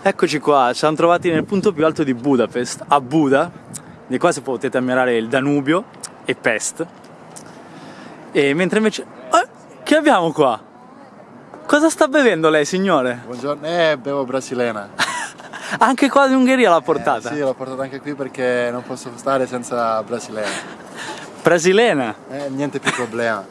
Eccoci qua, ci siamo trovati nel punto più alto di Budapest, a Buda, di qua si potete ammirare il Danubio e Pest. E mentre invece... Oh, che abbiamo qua? Cosa sta bevendo lei, signore? Buongiorno, eh, bevo brasilena. anche qua in Ungheria l'ha portata? Eh, sì, l'ho portata anche qui perché non posso stare senza brasilena. Brasilena? Eh, niente più problema.